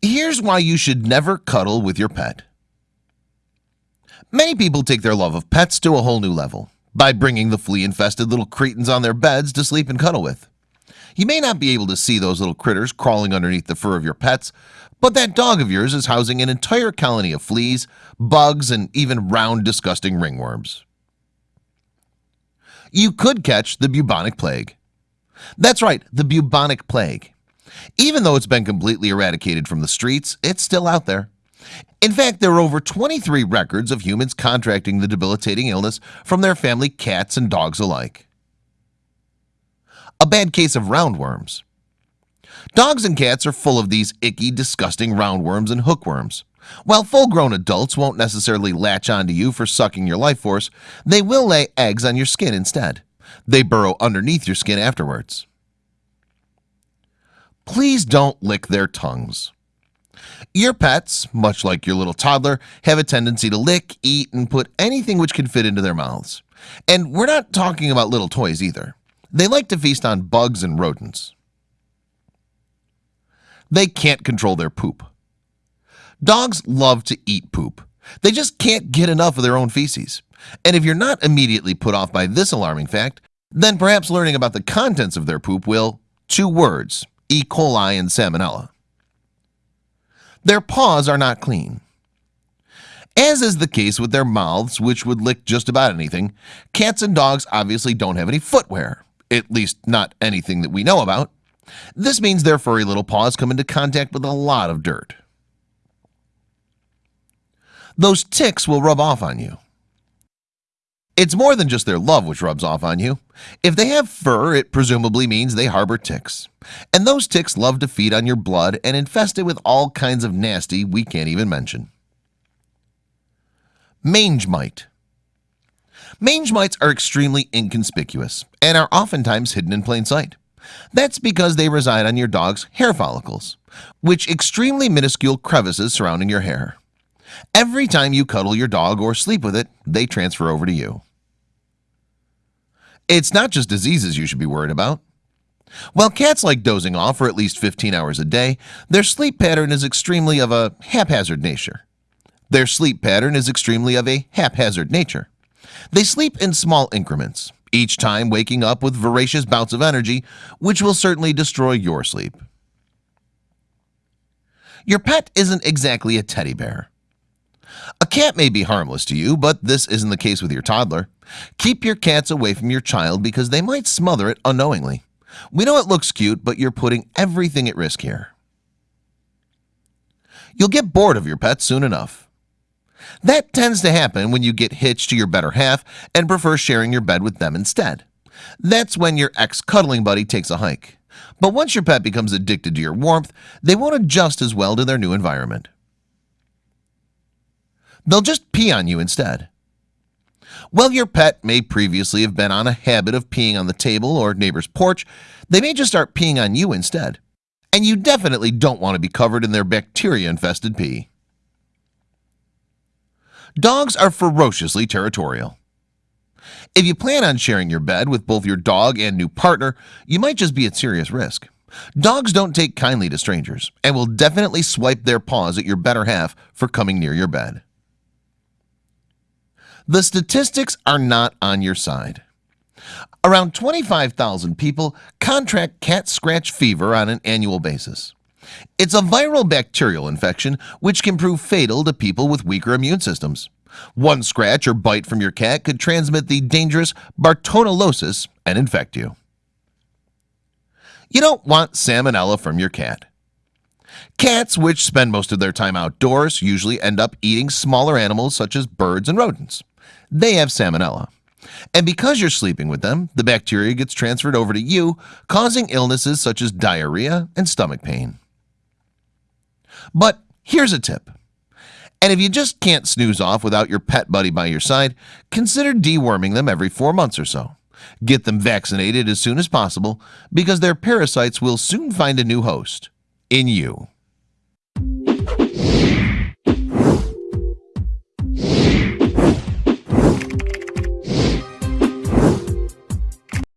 Here's why you should never cuddle with your pet. Many people take their love of pets to a whole new level by bringing the flea-infested little cretins on their beds to sleep and cuddle with. You may not be able to see those little critters crawling underneath the fur of your pets But that dog of yours is housing an entire colony of fleas bugs and even round disgusting ringworms. You could catch the bubonic plague. That's right the bubonic plague Even though it's been completely eradicated from the streets It's still out there. In fact, there are over 23 records of humans contracting the debilitating illness from their family cats and dogs alike. A bad case of roundworms. Dogs and cats are full of these icky disgusting roundworms and hookworms. While full-grown adults won't necessarily latch onto you for sucking your life force They will lay eggs on your skin instead. They burrow underneath your skin afterwards Please don't lick their tongues. Your pets much like your little toddler have a tendency to lick eat and put anything which can fit into their mouths. And we're not talking about little toys either. They like to feast on bugs and rodents. They can't control their poop. Dogs love to eat poop. They just can't get enough of their own feces. And if you're not immediately put off by this alarming fact then perhaps learning about the contents of their poop will two words E. coli and salmonella. Their paws are not clean. As is the case with their mouths which would lick just about anything cats and dogs obviously don't have any footwear at least not anything that we know about. This means their furry little paws come into contact with a lot of dirt. Those ticks will rub off on you. It's more than just their love which rubs off on you. If they have fur it presumably means they harbor ticks and those ticks love to feed on your blood and infest it with all kinds of nasty we can't even mention. Mange mite. Mange mites are extremely inconspicuous and are oftentimes hidden in plain sight. That's because they reside on your dog's hair follicles which extremely minuscule crevices surrounding your hair. Every time you cuddle your dog or sleep with it they transfer over to you. It's not just diseases you should be worried about While cats like dozing off for at least 15 hours a day Their sleep pattern is extremely of a haphazard nature. Their sleep pattern is extremely of a haphazard nature. They sleep in small increments each time waking up with voracious bouts of energy Which will certainly destroy your sleep. Your pet isn't exactly a teddy bear. A cat may be harmless to you But this isn't the case with your toddler. Keep your cats away from your child because they might smother it unknowingly We know it looks cute, but you're putting everything at risk here. You'll get bored of your pet soon enough. That tends to happen when you get hitched to your better half and prefer sharing your bed with them instead. That's when your ex-cuddling buddy takes a hike. But once your pet becomes addicted to your warmth They won't adjust as well to their new environment. They'll just pee on you instead Well, your pet may previously have been on a habit of peeing on the table or neighbor's porch. They may just start peeing on you instead. And you definitely don't want to be covered in their bacteria infested pee. Dogs are ferociously territorial. If you plan on sharing your bed with both your dog and new partner You might just be at serious risk. Dogs don't take kindly to strangers and will definitely swipe their paws at your better half for coming near your bed the statistics are not on your side. Around 25,000 people contract cat scratch fever on an annual basis. It's a viral bacterial infection which can prove fatal to people with weaker immune systems. One scratch or bite from your cat could transmit the dangerous Bartonellosis and infect you. You don't want salmonella from your cat. Cats which spend most of their time outdoors usually end up eating smaller animals such as birds and rodents they have salmonella. And because you're sleeping with them the bacteria gets transferred over to you causing illnesses such as diarrhea and stomach pain. But here's a tip. And if you just can't snooze off without your pet buddy by your side consider deworming them every four months or so. Get them vaccinated as soon as possible because their parasites will soon find a new host in you